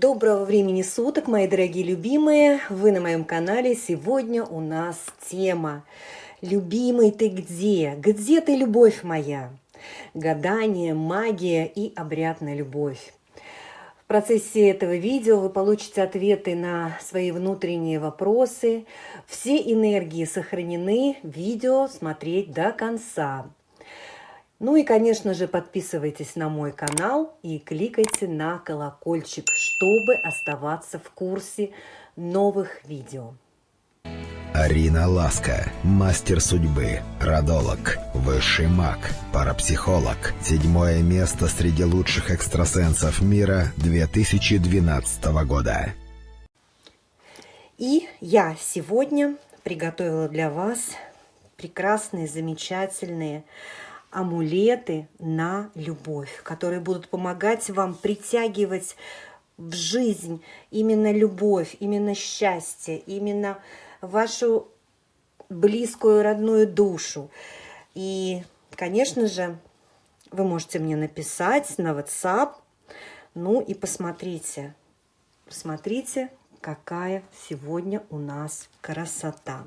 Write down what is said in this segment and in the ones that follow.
Доброго времени суток, мои дорогие любимые! Вы на моем канале. Сегодня у нас тема «Любимый ты где? Где ты, любовь моя?» Гадание, магия и обрядная любовь. В процессе этого видео вы получите ответы на свои внутренние вопросы. Все энергии сохранены. Видео смотреть до конца. Ну и, конечно же, подписывайтесь на мой канал и кликайте на колокольчик, чтобы оставаться в курсе новых видео. Арина Ласка, мастер судьбы, родолог, высший маг, парапсихолог. Седьмое место среди лучших экстрасенсов мира 2012 года. И я сегодня приготовила для вас прекрасные, замечательные амулеты на любовь, которые будут помогать вам притягивать в жизнь именно любовь, именно счастье, именно вашу близкую родную душу. И, конечно же, вы можете мне написать на WhatsApp, ну и посмотрите, посмотрите, какая сегодня у нас красота.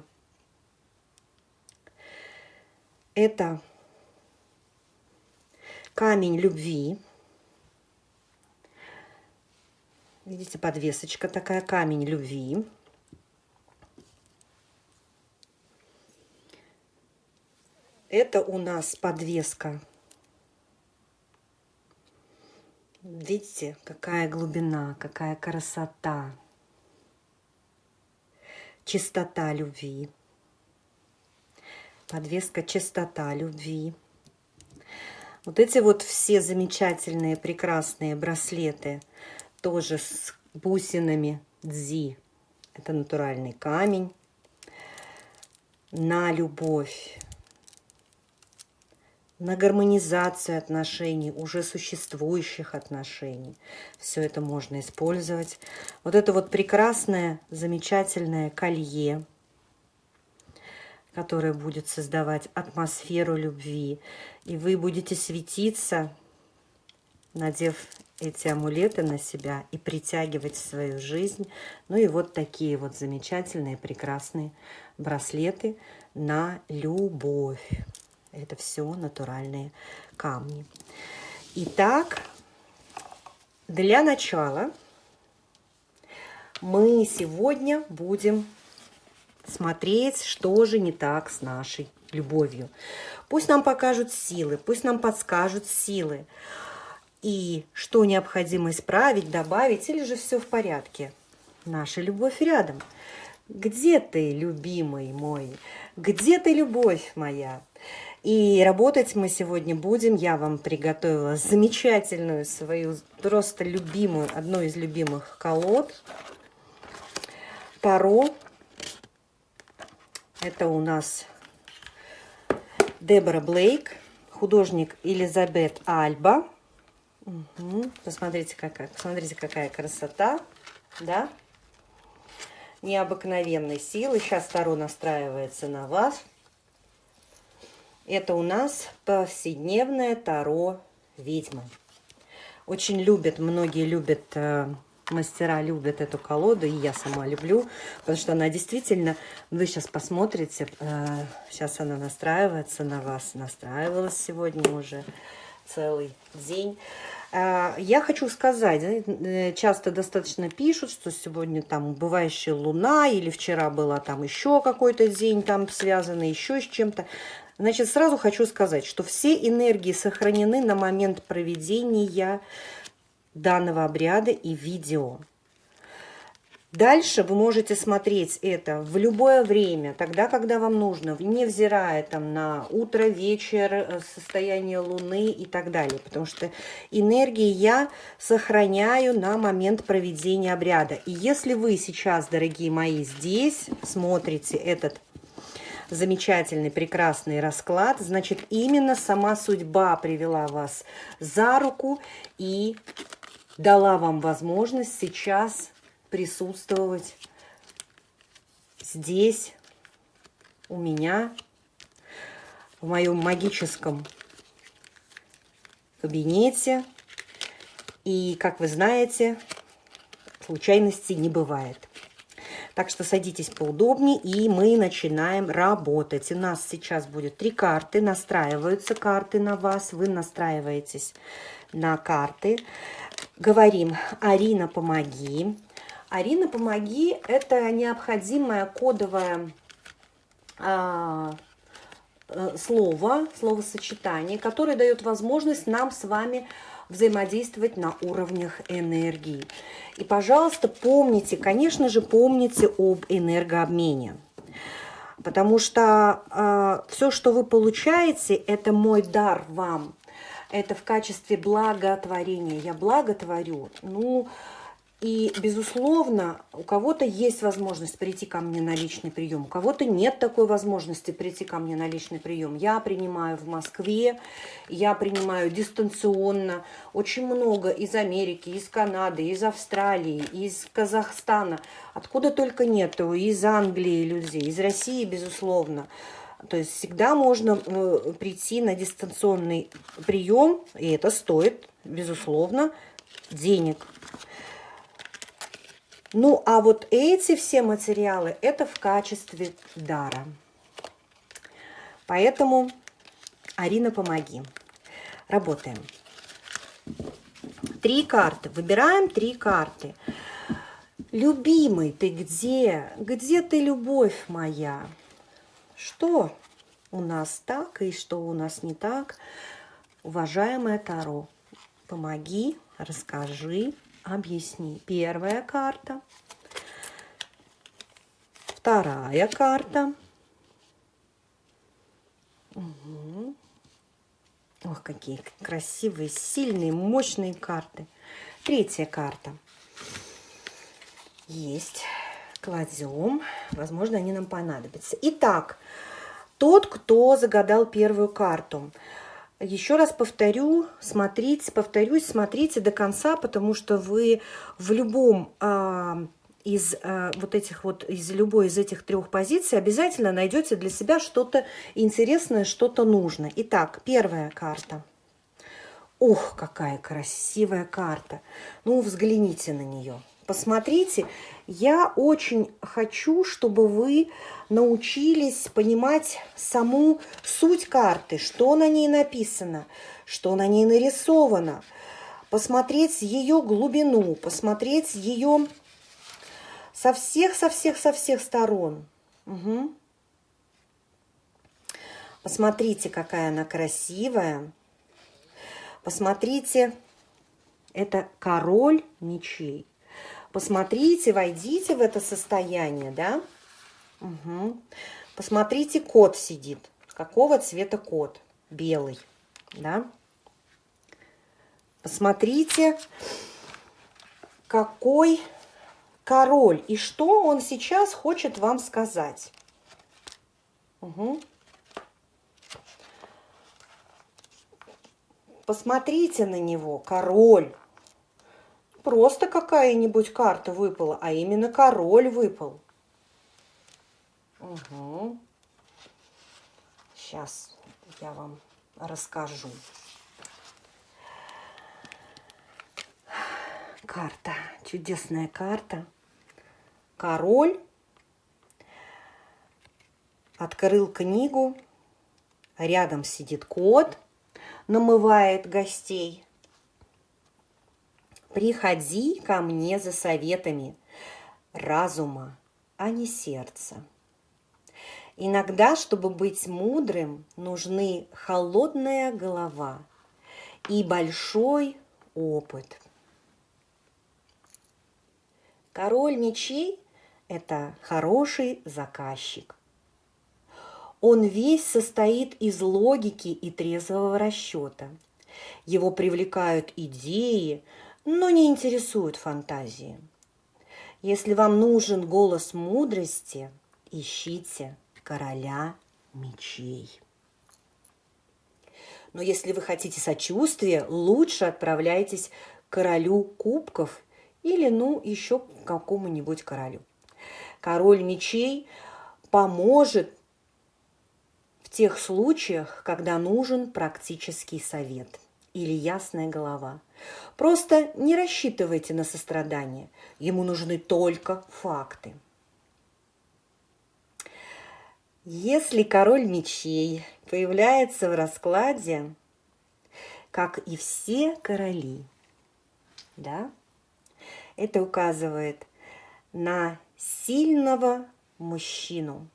Это камень любви. Видите, подвесочка такая, камень любви. Это у нас подвеска. Видите, какая глубина, какая красота. Чистота любви. Подвеска чистота любви. Вот эти вот все замечательные, прекрасные браслеты, тоже с бусинами дзи. Это натуральный камень. На любовь, на гармонизацию отношений, уже существующих отношений. Все это можно использовать. Вот это вот прекрасное, замечательное колье – которая будет создавать атмосферу любви. И вы будете светиться, надев эти амулеты на себя и притягивать в свою жизнь. Ну и вот такие вот замечательные, прекрасные браслеты на любовь. Это все натуральные камни. Итак, для начала мы сегодня будем смотреть, что же не так с нашей любовью. Пусть нам покажут силы, пусть нам подскажут силы. И что необходимо исправить, добавить, или же все в порядке. Наша любовь рядом. Где ты, любимый мой? Где ты, любовь моя? И работать мы сегодня будем. Я вам приготовила замечательную свою, просто любимую, одну из любимых колод. Таро это у нас Дебора Блейк, художник Элизабет Альба. Угу. Посмотрите, какая, посмотрите, какая красота, да? Необыкновенной силы. Сейчас Таро настраивается на вас. Это у нас повседневное Таро ведьмы. Очень любят, многие любят э, мастера любят эту колоду, и я сама люблю, потому что она действительно, вы сейчас посмотрите, э, сейчас она настраивается на вас, настраивалась сегодня уже целый день. Э, я хочу сказать, э, часто достаточно пишут, что сегодня там убывающая луна, или вчера была там еще какой-то день там связанный еще с чем-то. Значит, сразу хочу сказать, что все энергии сохранены на момент проведения данного обряда и видео. Дальше вы можете смотреть это в любое время, тогда, когда вам нужно, невзирая там на утро, вечер, э, состояние Луны и так далее. Потому что энергии я сохраняю на момент проведения обряда. И если вы сейчас, дорогие мои, здесь смотрите этот замечательный, прекрасный расклад, значит, именно сама судьба привела вас за руку и дала вам возможность сейчас присутствовать здесь, у меня, в моем магическом кабинете. И, как вы знаете, случайностей не бывает. Так что садитесь поудобнее, и мы начинаем работать. У нас сейчас будет три карты, настраиваются карты на вас, вы настраиваетесь на карты. Говорим, Арина, помоги. Арина, помоги, это необходимое кодовое а, э, слово, словосочетание, которое дает возможность нам с вами взаимодействовать на уровнях энергии. И, пожалуйста, помните, конечно же, помните об энергообмене. Потому что э, все, что вы получаете, это мой дар вам. Это в качестве благотворения. Я благотворю. Ну, и, безусловно, у кого-то есть возможность прийти ко мне на личный прием, у кого-то нет такой возможности прийти ко мне на личный прием. Я принимаю в Москве, я принимаю дистанционно. Очень много из Америки, из Канады, из Австралии, из Казахстана. Откуда только нету, из Англии людей, из России, безусловно. То есть всегда можно э, прийти на дистанционный прием, и это стоит, безусловно, денег. Ну, а вот эти все материалы, это в качестве дара. Поэтому, Арина, помоги. Работаем. Три карты. Выбираем три карты. Любимый, ты где? Где ты, любовь моя? Что у нас так и что у нас не так? Уважаемая Таро, помоги, расскажи, объясни. Первая карта. Вторая карта. Угу. Ох, какие красивые, сильные, мощные карты. Третья карта. Есть. Кладем. Возможно, они нам понадобятся. Итак, тот, кто загадал первую карту – еще раз повторю, смотрите, повторюсь, смотрите до конца, потому что вы в любом а, из а, вот этих вот, из любой из этих трех позиций обязательно найдете для себя что-то интересное, что-то нужное. Итак, первая карта. Ух, какая красивая карта. Ну, взгляните на нее. Посмотрите, я очень хочу, чтобы вы научились понимать саму суть карты, что на ней написано, что на ней нарисовано, посмотреть ее глубину, посмотреть ее со всех, со всех, со всех сторон. Угу. Посмотрите, какая она красивая. Посмотрите, это король мечей. Посмотрите, войдите в это состояние, да? Угу. Посмотрите, кот сидит. Какого цвета кот? Белый, да? Посмотрите, какой король и что он сейчас хочет вам сказать. Угу. Посмотрите на него, король просто какая-нибудь карта выпала, а именно король выпал. Угу. Сейчас я вам расскажу. Карта, чудесная карта. Король открыл книгу, рядом сидит кот, намывает гостей – Приходи ко мне за советами разума, а не сердца. Иногда, чтобы быть мудрым, нужны холодная голова и большой опыт. Король мечей – это хороший заказчик. Он весь состоит из логики и трезвого расчета. Его привлекают идеи, но не интересуют фантазии. Если вам нужен голос мудрости, ищите короля мечей. Но если вы хотите сочувствия, лучше отправляйтесь к королю кубков или, ну, еще к какому-нибудь королю. Король мечей поможет в тех случаях, когда нужен практический совет. Или ясная голова. Просто не рассчитывайте на сострадание. Ему нужны только факты. Если король мечей появляется в раскладе, как и все короли, да, это указывает на сильного мужчину,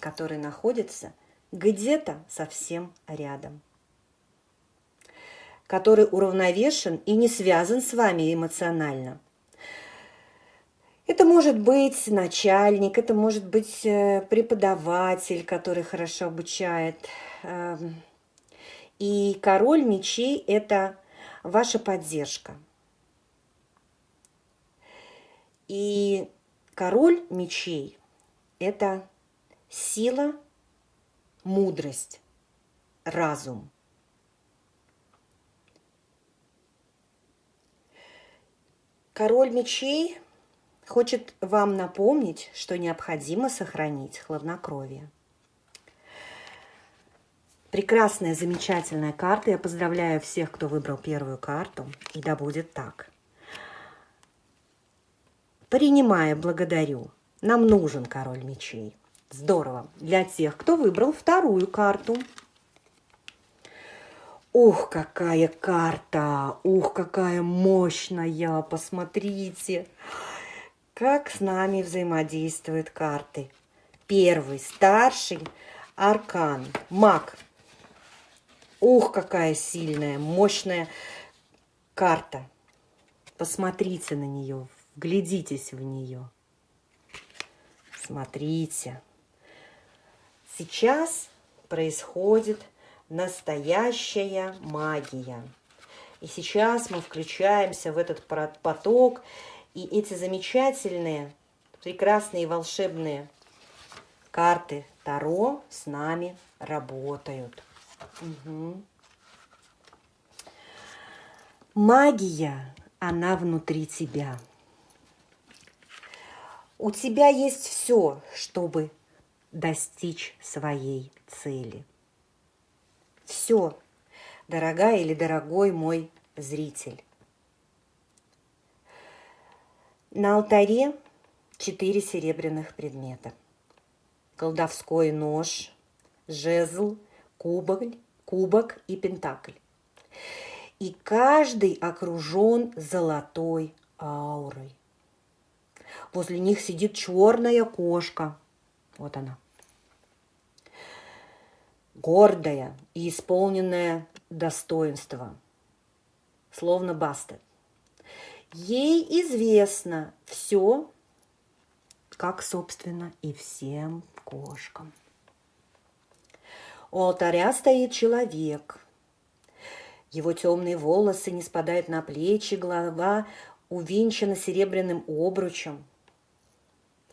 который находится где-то совсем рядом, который уравновешен и не связан с вами эмоционально. Это может быть начальник, это может быть э, преподаватель, который хорошо обучает. Эм, и король мечей – это ваша поддержка. И король мечей – это сила, мудрость, разум. Король мечей хочет вам напомнить, что необходимо сохранить хладнокровие. Прекрасная, замечательная карта. Я поздравляю всех, кто выбрал первую карту. И да будет так. Принимая, благодарю. Нам нужен король мечей. Здорово. Для тех, кто выбрал вторую карту. Ух, какая карта! Ух, какая мощная! Посмотрите, как с нами взаимодействуют карты. Первый, старший, аркан, маг. Ух, какая сильная, мощная карта. Посмотрите на нее, Вглядитесь в нее. Смотрите. Сейчас происходит настоящая магия. И сейчас мы включаемся в этот поток, и эти замечательные, прекрасные волшебные карты Таро с нами работают. Угу. Магия, она внутри тебя. У тебя есть все, чтобы достичь своей цели. Все, дорогая или дорогой мой зритель. На алтаре четыре серебряных предмета. Колдовской нож, жезл, кубок, кубок и пентакль. И каждый окружен золотой аурой. Возле них сидит черная кошка. Вот она. Гордая и исполненная достоинства. Словно Бастет. Ей известно все, как, собственно, и всем кошкам. У алтаря стоит человек. Его темные волосы не спадают на плечи, голова увенчана серебряным обручем.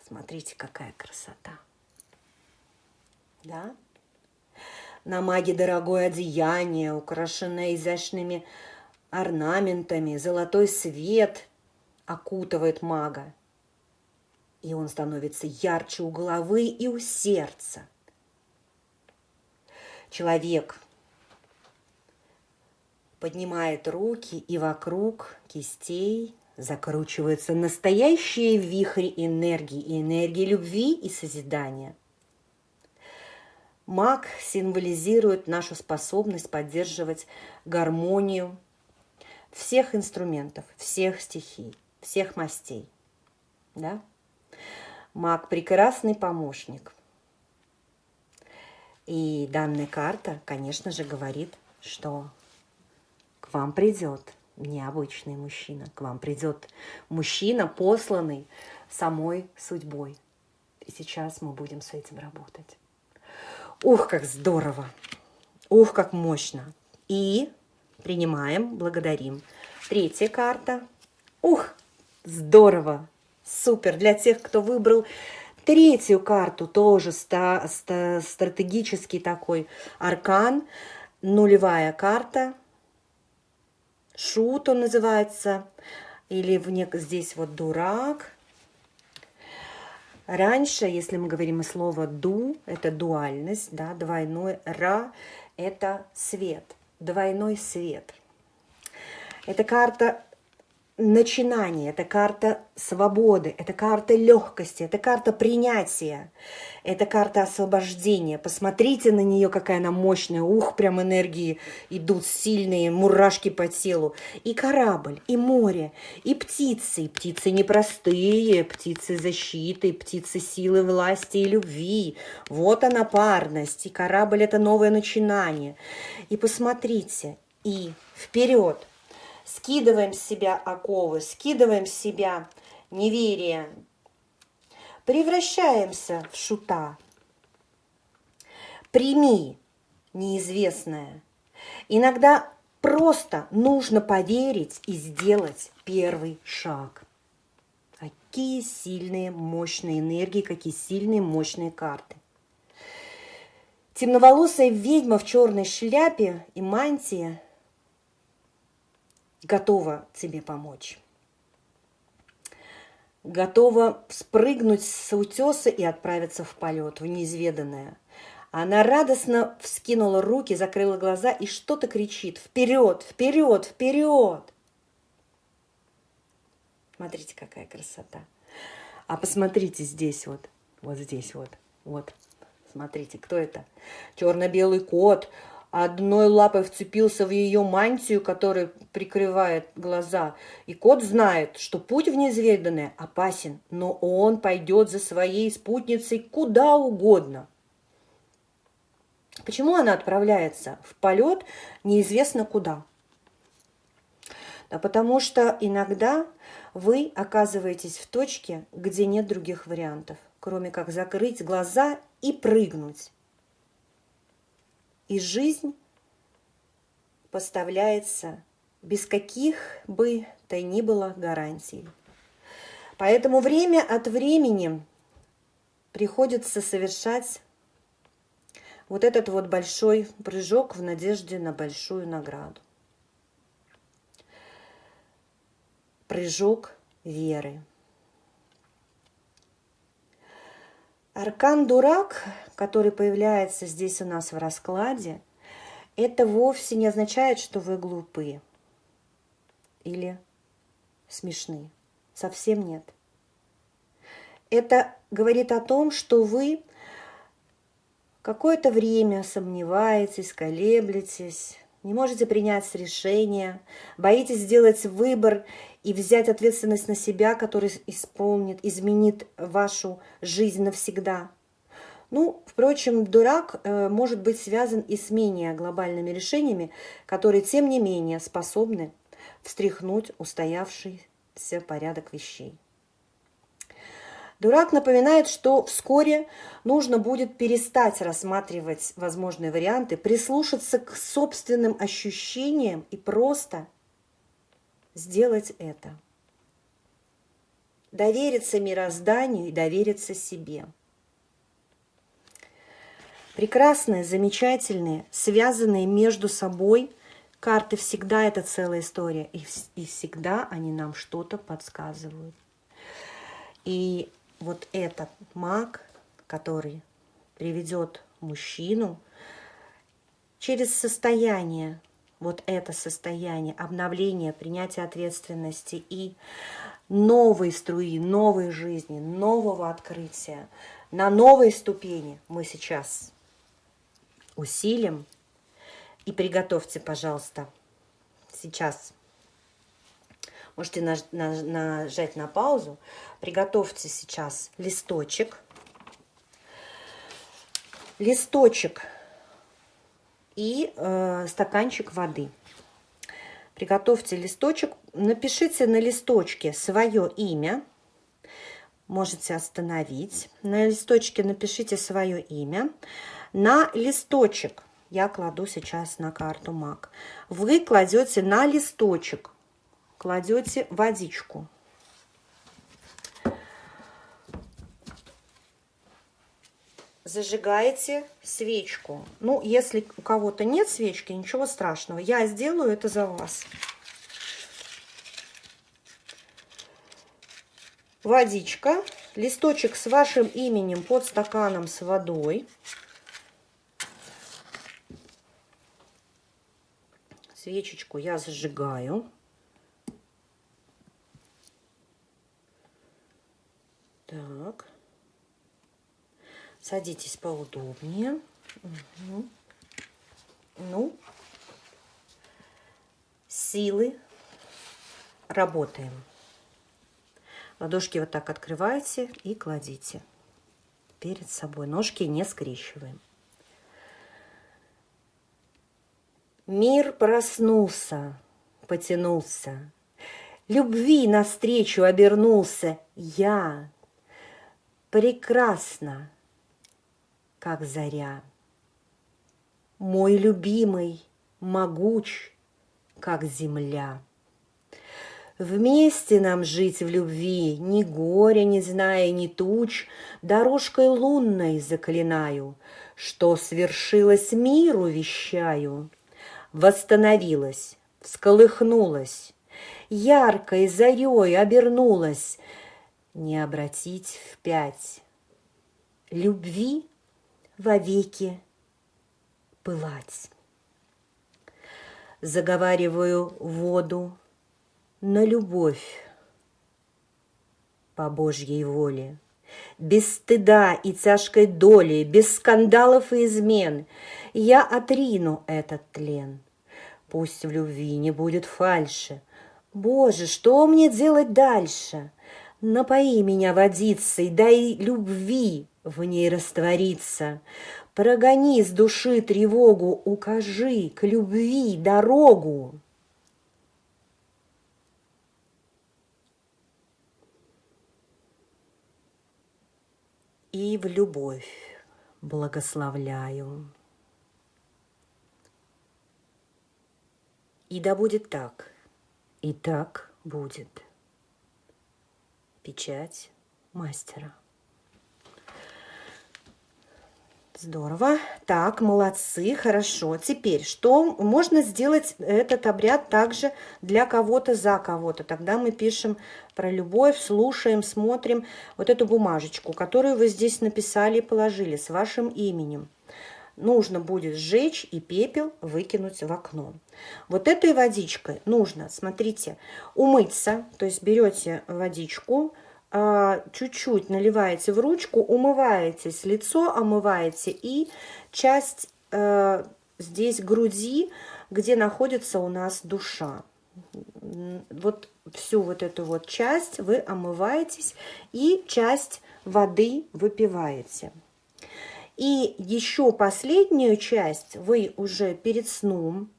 Смотрите, какая красота. Да? На маге дорогое одеяние, украшенное изящными орнаментами, золотой свет окутывает мага. И он становится ярче у головы и у сердца. Человек поднимает руки, и вокруг кистей закручиваются настоящие вихри энергии, энергии любви и созидания. Маг символизирует нашу способность поддерживать гармонию всех инструментов, всех стихий, всех мастей. Да? Маг – прекрасный помощник. И данная карта, конечно же, говорит, что к вам придет необычный мужчина. К вам придет мужчина, посланный самой судьбой. И сейчас мы будем с этим работать. Ух, как здорово! Ух, как мощно! И принимаем, благодарим. Третья карта. Ух, здорово! Супер! Для тех, кто выбрал третью карту, тоже ста ста стратегический такой аркан. Нулевая карта – Шут он называется, или в нек... здесь вот дурак. Раньше, если мы говорим о слово «ду», это дуальность, да, двойной «ра» – это свет. двойной свет. Это карта начинание, это карта свободы, это карта легкости, это карта принятия, это карта освобождения. Посмотрите на нее, какая она мощная. Ух, прям энергии идут сильные, мурашки по телу. И корабль, и море, и птицы. И птицы непростые, птицы защиты, птицы силы, власти и любви. Вот она парность. И корабль – это новое начинание. И посмотрите, и вперед – Скидываем с себя оковы, скидываем с себя неверие. Превращаемся в шута. Прими неизвестное. Иногда просто нужно поверить и сделать первый шаг. Какие сильные, мощные энергии, какие сильные, мощные карты. Темноволосая ведьма в черной шляпе и мантии – готова тебе помочь. Готова спрыгнуть с утеса и отправиться в полет, в неизведанное. Она радостно вскинула руки, закрыла глаза и что-то кричит. Вперед, вперед, вперед! Смотрите, какая красота. А посмотрите здесь вот, вот здесь вот, вот. Смотрите, кто это? Черно-белый кот, одной лапой вцепился в ее мантию, которая прикрывает глаза. И кот знает, что путь в неизведанное опасен, но он пойдет за своей спутницей куда угодно. Почему она отправляется в полет неизвестно куда? Да потому что иногда вы оказываетесь в точке, где нет других вариантов, кроме как закрыть глаза и прыгнуть и жизнь поставляется без каких бы то ни было гарантий. Поэтому время от времени приходится совершать вот этот вот большой прыжок в надежде на большую награду. Прыжок веры. Аркан Дурак, который появляется здесь у нас в раскладе, это вовсе не означает, что вы глупые или смешны. Совсем нет. Это говорит о том, что вы какое-то время сомневаетесь, колеблетесь, не можете принять решение, боитесь сделать выбор и взять ответственность на себя, который исполнит, изменит вашу жизнь навсегда. Ну, впрочем, дурак э, может быть связан и с менее глобальными решениями, которые, тем не менее, способны встряхнуть устоявшийся порядок вещей. Дурак напоминает, что вскоре нужно будет перестать рассматривать возможные варианты, прислушаться к собственным ощущениям и просто сделать это. Довериться мирозданию и довериться себе. Прекрасные, замечательные, связанные между собой карты всегда это целая история, и, и всегда они нам что-то подсказывают. И вот этот маг, который приведет мужчину через состояние вот это состояние обновления, принятия ответственности и новой струи, новой жизни, нового открытия, на новой ступени мы сейчас усилим. И приготовьте, пожалуйста, сейчас можете нажать на паузу, приготовьте сейчас листочек, листочек и э, стаканчик воды. Приготовьте листочек, напишите на листочке свое имя, можете остановить. На листочке напишите свое имя. На листочек я кладу сейчас на карту МАК. Вы кладете на листочек, кладете водичку. зажигаете свечку. Ну, если у кого-то нет свечки, ничего страшного. Я сделаю это за вас. Водичка, листочек с вашим именем под стаканом с водой. Свечечку я зажигаю. Так. Садитесь поудобнее. Угу. Ну, силы. Работаем. Ладошки вот так открываете и кладите перед собой. Ножки не скрещиваем. Мир проснулся, потянулся, Любви навстречу обернулся я. Прекрасно, как заря. Мой любимый, могуч, как земля. Вместе нам жить в любви, ни горя не зная, ни туч, Дорожкой лунной заклинаю, Что свершилось миру, вещаю — восстановилась, всколыхнулась, яркой зарей обернулась, не обратить впять. Любви вовеки пылать. Заговариваю воду на любовь по Божьей воле, без стыда и тяжкой доли, без скандалов и измен. Я отрину этот тлен. Пусть в любви не будет фальши. Боже, что мне делать дальше? Напои меня водицей, дай любви в ней раствориться. Прогони с души тревогу, укажи к любви дорогу. И в любовь благословляю. И да будет так, и так будет. Печать мастера. Здорово. Так, молодцы, хорошо. Теперь, что можно сделать этот обряд также для кого-то, за кого-то? Тогда мы пишем про любовь, слушаем, смотрим вот эту бумажечку, которую вы здесь написали и положили с вашим именем нужно будет сжечь и пепел выкинуть в окно. Вот этой водичкой нужно, смотрите, умыться, то есть берете водичку, а, чуть-чуть наливаете в ручку, умываетесь, лицо омываете и часть э, здесь груди, где находится у нас душа. Вот всю вот эту вот часть вы омываетесь и часть воды выпиваете. И еще последнюю часть вы уже перед сном,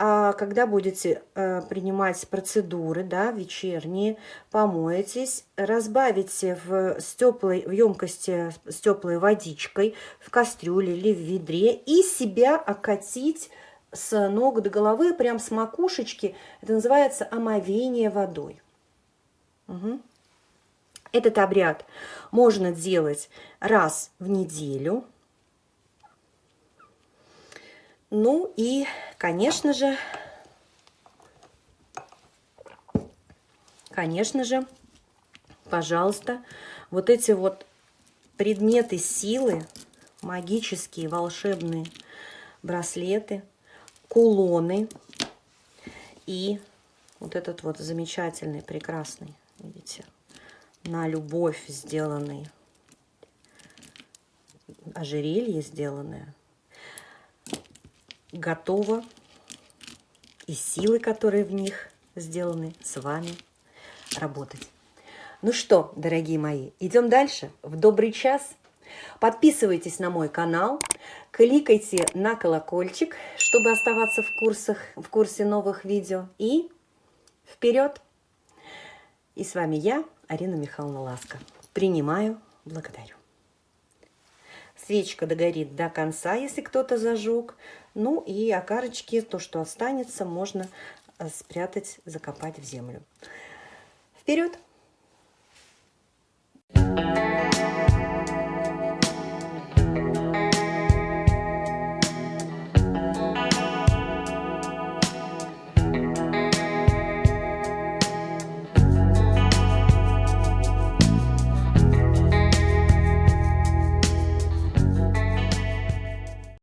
а когда будете э, принимать процедуры, да, вечерние, помоетесь, разбавите в, с теплой, в емкости с теплой водичкой, в кастрюле или в ведре, и себя окатить с ног до головы, прям с макушечки. Это называется омовение водой. Угу. Этот обряд можно делать раз в неделю. Ну и, конечно же, конечно же, пожалуйста, вот эти вот предметы силы, магические, волшебные браслеты, кулоны и вот этот вот замечательный, прекрасный, видите, на любовь сделанный, ожерелье сделанное, готово, и силы, которые в них сделаны, с вами работать. Ну что, дорогие мои, идем дальше, в добрый час. Подписывайтесь на мой канал, кликайте на колокольчик, чтобы оставаться в, курсах, в курсе новых видео. И вперед! И с вами я, Арина Михайловна Ласка. Принимаю, благодарю. Свечка догорит до конца, если кто-то зажег. Ну и окарочки, то, что останется, можно э, спрятать, закопать в землю. Вперед! Thank you.